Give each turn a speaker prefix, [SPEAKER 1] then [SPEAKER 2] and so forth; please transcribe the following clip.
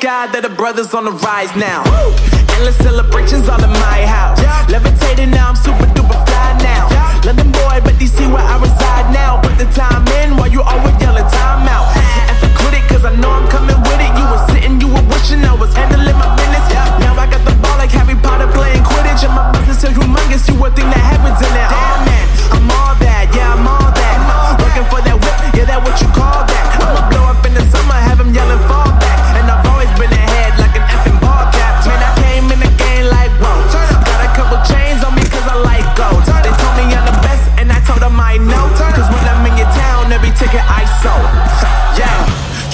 [SPEAKER 1] God that the brothers on the rise now. Endless celebrations all in my house. Levitating now, I'm super duper fly now. London boy, but DC where I reside now. Put the time in while you always yelling time out. And for quit it, cause I know I'm coming with it. You were sitting, you were wishing I was handling my business. Now I got the ball like Harry Potter playing Quidditch. And my business so humongous, you would think that